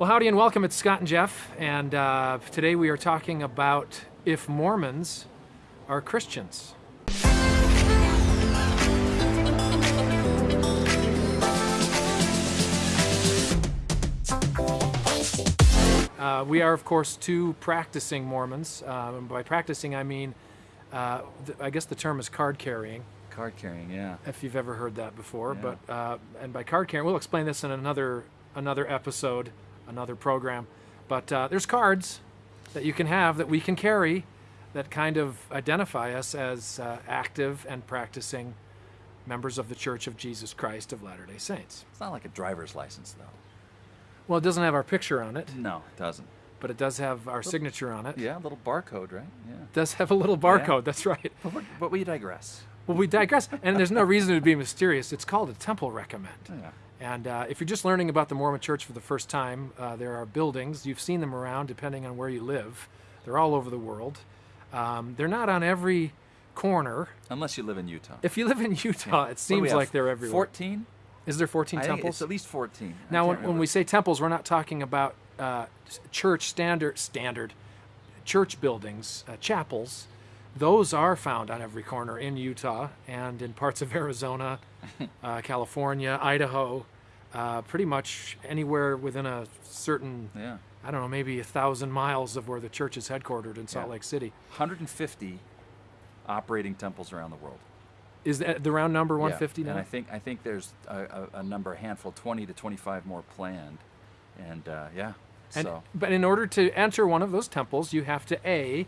Well, howdy and welcome. It's Scott and Jeff, and uh, today we are talking about if Mormons are Christians. Uh, we are, of course, two practicing Mormons. And by practicing, I mean, uh, I guess the term is card carrying, Card carrying, yeah. if you've ever heard that before. Yeah. But uh, and by card carrying, we'll explain this in another another episode, another program. But uh, there's cards that you can have that we can carry that kind of identify us as uh, active and practicing members of the Church of Jesus Christ of Latter-day Saints. It's not like a driver's license, though. Well, it doesn't have our picture on it, No, it doesn't. but it does have our signature on it. Yeah, a little barcode, right? Yeah. It does have a little barcode. That's right. But, we- but we digress. Well, we digress, and there's no reason to be mysterious. It's called a temple recommend. Yeah. And uh, if you're just learning about the Mormon Church for the first time, uh, there are buildings. You've seen them around, depending on where you live. They're all over the world. Um, they're not on every corner. Unless you live in Utah. If you live in Utah, it do we seems like they're everywhere. 14? Is there 14 I think temples? at least 14. I Now, when, when we say temples, we're not talking about uh, church standard standard church buildings, uh, chapels. Those are found on every corner in Utah and in parts of Arizona, uh, California, Idaho, uh, pretty much anywhere within a certain, Yeah. I don't know, maybe a thousand miles of where the church is headquartered in Salt Yeah. Lake City. 150 operating temples around the world. Is that the round number Yeah. 150 now? And I think I think there's a, a, a number, a handful, 20 to 25 more planned. And uh, yeah, And, so But in order to enter one of those temples, you have to A,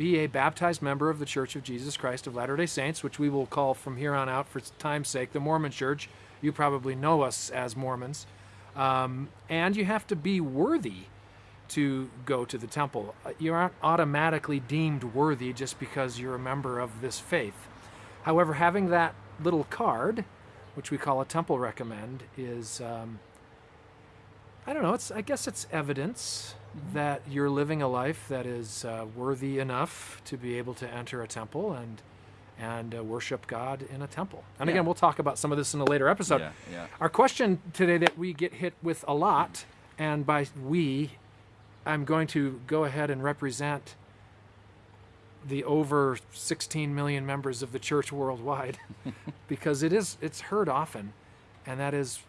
be a baptized member of the Church of Jesus Christ of Latter day Saints, which we will call from here on out, for time's sake, the Mormon Church. You probably know us as Mormons. Um, and you have to be worthy to go to the temple. Uh, You aren't automatically deemed worthy just because you're a member of this faith. However, having that little card, which we call a temple recommend, is um, I don't know. It's I guess it's evidence that you're living a life that is uh, worthy enough to be able to enter a temple and and uh, worship God in a temple. And Yeah. again, we'll talk about some of this in a later episode. yeah, yeah. Our question today that we get hit with a lot, and by we, I'm going to go ahead and represent the over 16 million members of the church worldwide, because it is it's heard often, and that is,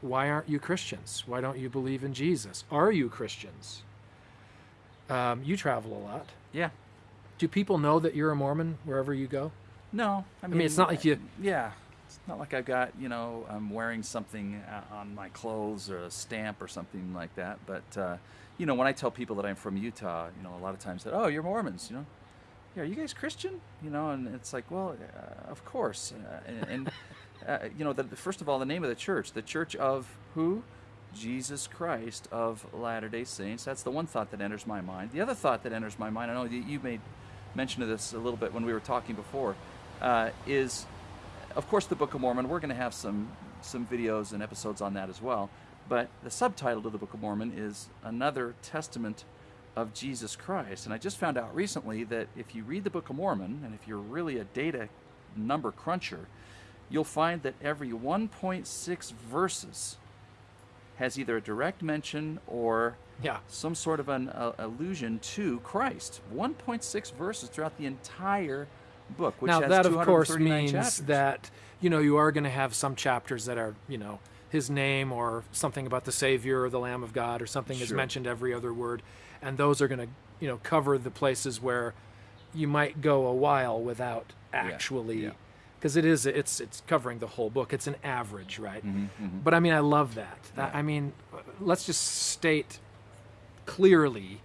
why aren't you Christians? Why don't you believe in Jesus? Are you Christians? Um, you travel a lot. Yeah. Do people know that you're a Mormon wherever you go? No, I mean, mean, it's not like you- Yeah, it's not like I've got you know I'm wearing something uh, on my clothes or a stamp or something like that. But uh, you know, when I tell people that I'm from Utah, you know, a lot of times that oh you're Mormons, you know, yeah, are you guys Christian? You know, and it's like well, uh, of course, uh, and, and uh, you know, the, first of all, the name of the church, the Church of who? Jesus Christ of Latter Day Saints. That's the one thought that enters my mind. The other thought that enters my mind, I know you made mention of this a little bit when we were talking before, uh, is of course the Book of Mormon. We're going to have some some videos and episodes on that as well. But the subtitle to the Book of Mormon is another testament of Jesus Christ. And I just found out recently that if you read the Book of Mormon, and if you're really a data number cruncher, you'll find that every 1.6 verses has either a direct mention or Yeah. some sort of an uh, allusion to Christ. 1.6 verses throughout the entire book, which now that of course means chapters. that you know you are going to have some chapters that are you know his name or something about the savior or the lamb of god or something is mentioned every other word and those are going to you know cover the places where you might go a while without actually yeah. Because it is it's it's covering the whole book it's an average right Mhm, mhm. but i mean i love that I- Yeah. i mean let's just state clearly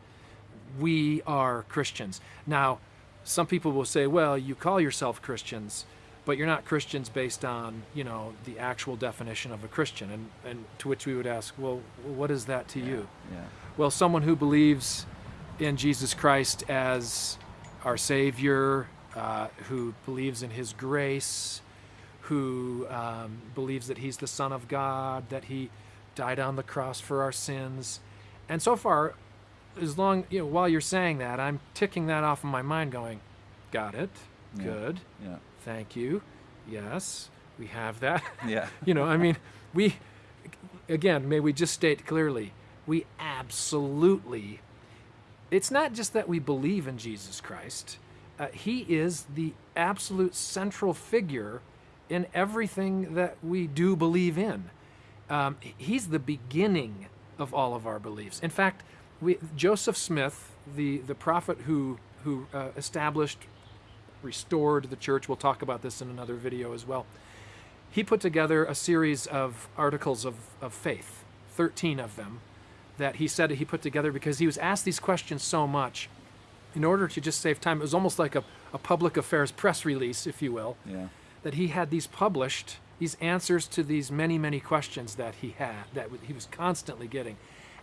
we are Christians. Now, some people will say, well, you call yourself Christians, but you're not Christians based on, you know, the actual definition of a Christian. And, and to which we would ask, well, what is that to you? Yeah. Well, someone who believes in Jesus Christ as our Savior, uh, who believes in His grace, who um, believes that He's the Son of God, that He died on the cross for our sins. And so far, as long, you know, while you're saying that, I'm ticking that off in my mind going, got it, Yeah. good, Yeah. thank you, yes, we have that. Yeah. you know, I mean, we, again, may we just state clearly, we absolutely, it's not just that we believe in Jesus Christ, uh, He is the absolute central figure in everything that we do believe in. Um, he's the beginning of all of our beliefs. In fact, we, Joseph Smith, the, the prophet who, who uh, established, restored the church, we'll talk about this in another video as well. He put together a series of articles of, of faith, 13 of them, that he said he put together because he was asked these questions so much. In order to just save time, it was almost like a, a public affairs press release, if you will, Yeah. that he had these published, these answers to these many, many questions that he had, that he was constantly getting.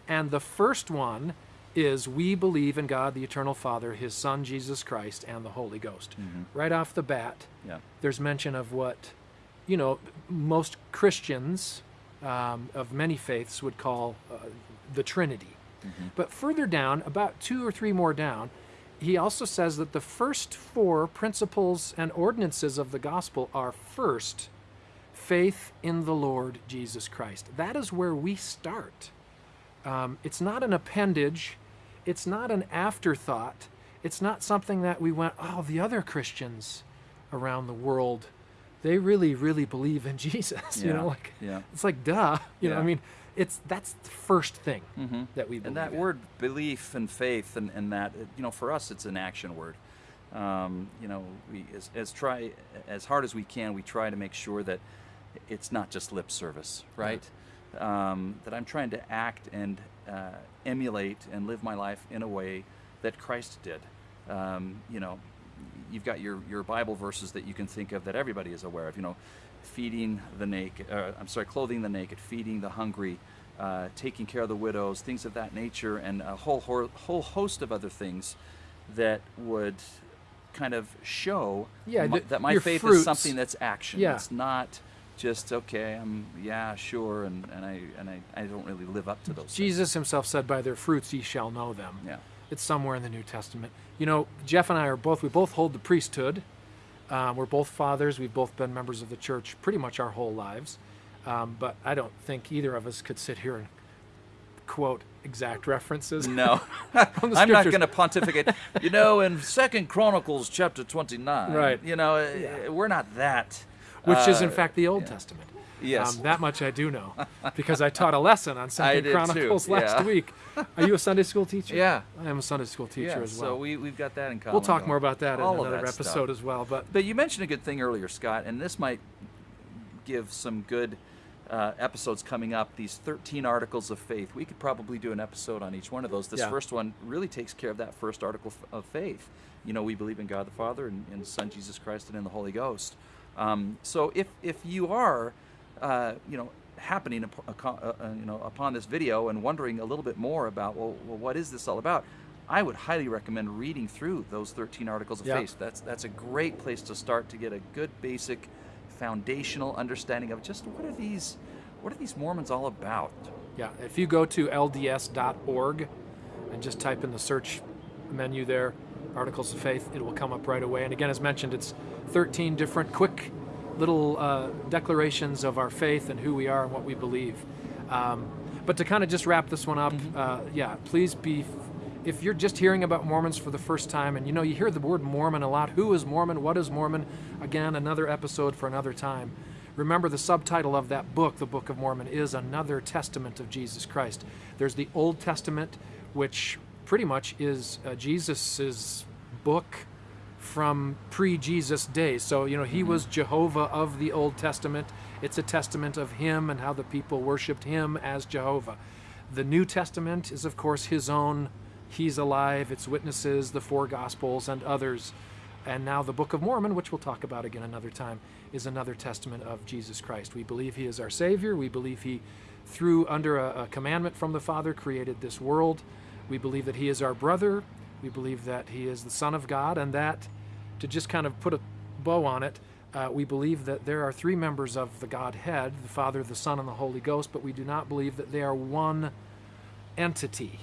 And the first one is we believe in God, the eternal Father, his Son, Jesus Christ, and the Holy Ghost. Right off the bat, Yeah. there's mention of what, you know, most Christians um, of many faiths would call uh, the Trinity. But further down, about two or three more down, he also says that the first four principles and ordinances of the gospel are first, faith in the Lord Jesus Christ. That is where we start. Um, it's not an appendage, it's not an afterthought, it's not something that we went, oh, the other Christians around the world, they really, really believe in Jesus. You know, like yeah. it's like duh. You know, I mean, it's that's the first thing that we believe. And that in. word belief and faith and, and that you know for us it's an action word. Um, you know we as, as try as hard as we can we try to make sure that it's not just lip service, right? Um, that I'm trying to act and uh, emulate and live my life in a way that Christ did. Um, you know, you've got your, your Bible verses that you can think of that everybody is aware of. You know, feeding the naked, uh, I'm sorry, clothing the naked, feeding the hungry, uh, taking care of the widows, things of that nature, and a whole whole host of other things that would kind of show Yeah, my- that my faith fruits. is something that's action. Yeah. It's not just okay. I'm yeah, sure, and, and I and I, I don't really live up to those. things. Jesus himself said, "By their fruits ye shall know them." Yeah. It's somewhere in the New Testament. You know, Jeff and I are both. We both hold the priesthood. Um, we're both fathers. We've both been members of the church pretty much our whole lives. Um, but I don't think either of us could sit here and quote exact references. No, I'm not going to pontificate. You know, in Second Chronicles chapter 29, Right. You know, uh, we're not that. Which is in uh, fact the Old yeah. Testament. Yes. Um, that much I do know because I taught a lesson on two, Chronicles last yeah. week. Are you a Sunday school teacher? Yeah. I am a Sunday school teacher yeah, as well. so we we've got that in common. we'll talk more about that All in another that stuff. episode as well. But But you mentioned a good thing earlier, Scott, and this might give some good uh, episodes coming up. These 13 articles of faith. We could probably do an episode on each one of those. This Yeah. first one really takes care of that first article of faith. You know, we believe in God the Father and in His Son Jesus Christ and in the Holy Ghost. Um, so if if you are, uh, you know, happening uh, uh, you know upon this video and wondering a little bit more about well, well what is this all about? I would highly recommend reading through those 13 articles of Yeah. faith. That's that's a great place to start to get a good basic foundational understanding of just what are these what are these Mormons all about? Yeah, if you go to lds.org and just type in the search menu there, Articles of Faith, it will come up right away. And again, as mentioned, it's 13 different quick little uh, declarations of our faith and who we are and what we believe. Um, but to kind of just wrap this one up, uh, yeah, please be. If you're just hearing about Mormons for the first time, and you know you hear the word Mormon a lot, who is Mormon? What is Mormon? Again, another episode for another time. Remember, the subtitle of that book, the Book of Mormon, is another testament of Jesus Christ. There's the Old Testament, which pretty much is uh, Jesus's book from pre-Jesus days. So you know he mm-hmm. was Jehovah of the Old Testament. It's a testament of him and how the people worshipped him as Jehovah. The New Testament is of course his own. He's alive. Its witnesses, the four Gospels, and others. And now the Book of Mormon, which we'll talk about again another time, is another testament of Jesus Christ. We believe he is our Savior. We believe he, through under a, a commandment from the Father, created this world. We believe that he is our brother. We believe that he is the Son of God, and that, to just kind of put a bow on it, uh, we believe that there are three members of the Godhead the Father, the Son, and the Holy Ghost, but we do not believe that they are one entity,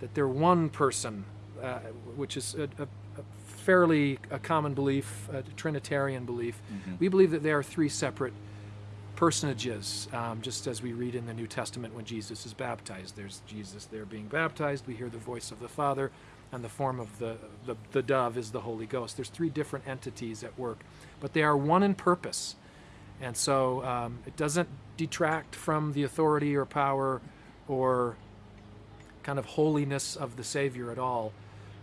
that they're one person, uh, which is a, a, a fairly a common belief, a Trinitarian belief. We believe that they are three separate personages, um, just as we read in the New Testament when Jesus is baptized. There's Jesus there being baptized. We hear the voice of the Father, and the form of the, the, the dove is the Holy Ghost. There's three different entities at work, but they are one in purpose. And so um, it doesn't detract from the authority or power or kind of holiness of the Savior at all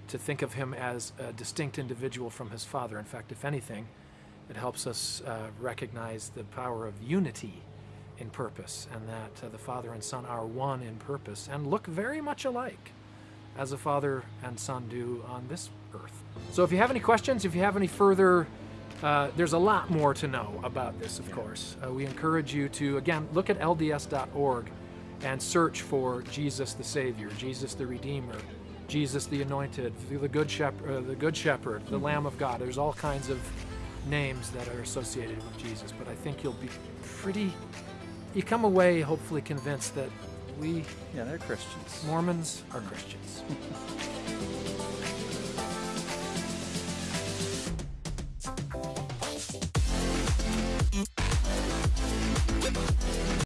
to think of him as a distinct individual from his Father. In fact, if anything, it helps us uh, recognize the power of unity in purpose and that uh, the Father and Son are one in purpose and look very much alike as a father and son do on this earth. So if you have any questions, if you have any further, uh, there's a lot more to know about this, of course. Uh, we encourage you to, again, look at lds.org and search for Jesus the Savior, Jesus the Redeemer, Jesus the Anointed, the Good Shepherd, uh, the Good Shepherd, the Lamb of God. There's all kinds of names that are associated with Jesus, but I think you'll be pretty, you come away hopefully convinced that we, yeah, they're Christians. Mormons are Christians.